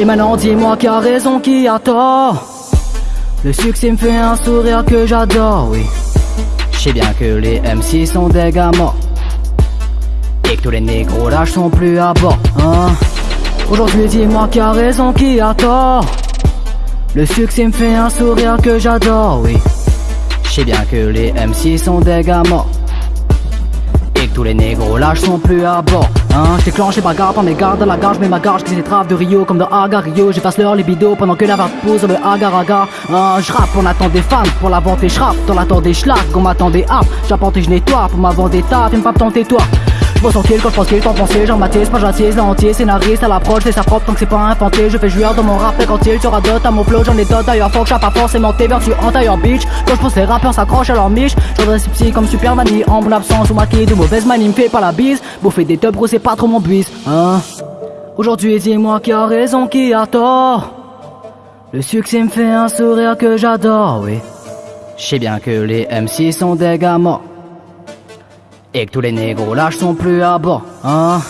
Et maintenant dis-moi qui a raison, qui a tort. Le succès me fait un sourire que j'adore, oui. Je sais bien que les MC sont des gars morts. Et que tous les négros lâches sont plus à bord, hein. Aujourd'hui dis-moi qui a raison, qui a tort. Le succès me fait un sourire que j'adore, oui. Je sais bien que les MC sont des gars morts tous les négros lâches sont plus à bord Hein, j'déclenche les garde, mes gardes à la gare, j'mets ma garde, j'glisse les traves de Rio comme dans Aga Rio, j'efface leur libido pendant que la vague dans le agar agar. Hein, j'rappe, on attend des fans pour la vente et j'rappe, dans l'attente des schlags, on m'attend des apps, j'apporte et j'nettoie pour ma vente des tas, t'aimes pas tenter toi. Je son kill quand je pense qu'il t'en pensait, genre Mathis, pas j'attise, l'entier, scénariste à l'approche, c'est sa propre tant que c'est pas infanté. Je fais jouir dans mon rap et quand il sera dot à mon flow, j'en ai d'autres d'ailleurs, faut que pas forcément tes tu en tailleur bitch. Quand je pense les rappeurs s'accrochent à leur miche, j'en si psy comme Superman, en mon absence ou maquillé de mauvaise manie, me fait pas la bise. Bouffer des tubs gros, c'est pas trop mon buise, hein. Aujourd'hui, dis-moi qui a raison, qui a tort. Le succès me fait un sourire que j'adore, oui. Je sais bien que les MC sont des morts. Et que tous les négros lâches sont plus à bord, hein.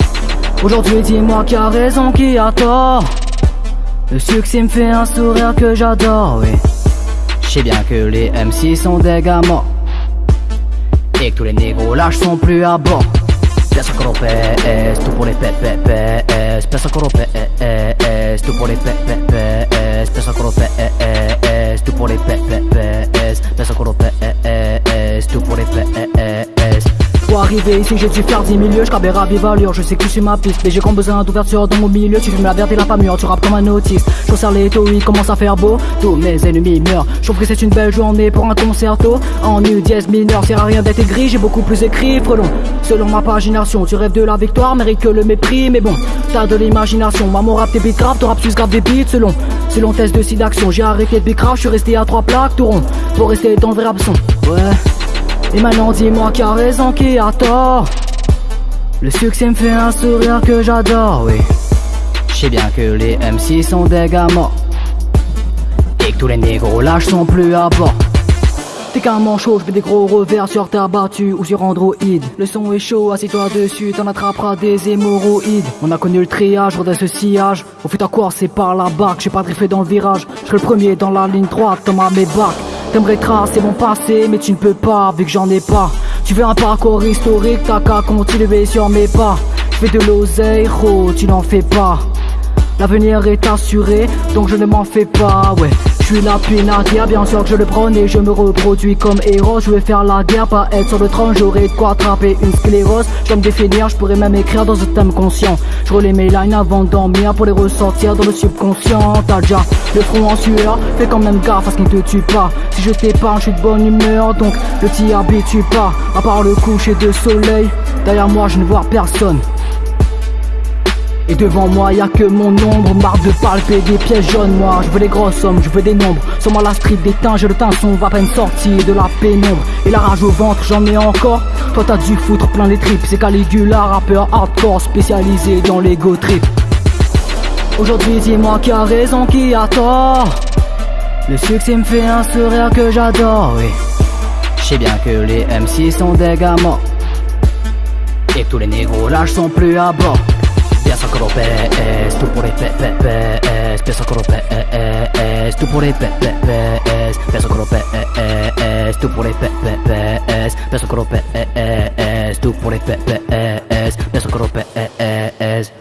Aujourd'hui dis-moi qui a raison, qui a tort. Le succès me fait un sourire que j'adore, oui. Je sais bien que les MC sont des morts. Et que tous les négros lâches sont plus à bord. Peso PS, tout pour les PPPS Peso PS, tout pour les PPPS Peso PS, tout pour les PPPS Peso PS, arriver. Ici j'ai dû faire 10 milieux, je à vive allure, je sais que tu ma piste Mais j'ai comme besoin d'ouverture dans mon milieu, tu fumes la verte et la pas tu rappes comme un autiste. Je resserre les taux, il commence à faire beau, tous mes ennemis meurent. Je trouve que c'est une belle journée pour un concerto. En U dièse mineur, sert à rien d'être gris, j'ai beaucoup plus écrit, frelon. Selon ma pagination, tu rêves de la victoire, mérite que le mépris. Mais bon, t'as de l'imagination, moi mon rap t'es beat grave, ton rap plus grave des beats Selon, selon test de site d'action, j'ai arrêté de bicrave, je suis resté à trois plaques, tout rond. Pour rester dans le vrai son, ouais et maintenant dis-moi qui a raison, qui a tort. Le succès me fait un sourire que j'adore, oui. Je sais bien que les MC sont des morts. Et que tous les négros lâches sont plus à bord. T'es qu'un manchot, je fais des gros revers sur ta battue ou sur Android. Le son est chaud, assieds-toi dessus, t'en attraperas des hémorroïdes. On a connu le triage, de ce sillage. Au fait à quoi c'est par là-bas que j'ai pas driffé dans le virage. Je le premier dans la ligne droite, dans ma mébac T'aimerais tracer mon passé, mais tu ne peux pas, vu que j'en ai pas. Tu veux un parcours historique, t'as qu'à continuer sur mes pas. Fais de l'oseille, tu n'en fais pas. L'avenir est assuré, donc je ne m'en fais pas, ouais. Je suis puis naguère, bien sûr que je le prône et je me reproduis comme héros. Je vais faire la guerre, pas être sur le trône, j'aurai de quoi attraper une sclérose. Je me définir, je pourrais même écrire dans un thème conscient. Je relais mes lines avant de dormir pour les ressortir dans le subconscient. T'as déjà le front en sueur, fais quand même gaffe à ce qui ne te tue pas. Si je t'épargne, je suis de bonne humeur, donc ne t'y habitue pas. À part le coucher de soleil, derrière moi je ne vois personne. Et devant moi y a que mon ombre. Marre de palper des pièces jaunes Moi je veux des grosses sommes, je veux des nombres. Sur moi la street des j'ai le son va peine sortir de la pénombre. Et la rage au ventre j'en ai encore. Toi t'as dû foutre plein les tripes. C'est Caligula, rappeur hardcore spécialisé dans l'ego trip. Aujourd'hui dis-moi qui a raison, qui a tort. Le succès me fait un sourire que j'adore, oui. Je sais bien que les MC sont des gamins. Et tous les négros lâches sont plus à bord Pesacoro PES, Purpure PES, Pesacoro e, PES, e, e, Purpure PES, Pesacoro PES, Purpure PES, Pesacoro PES, Purpure PES, Pesacoro PES.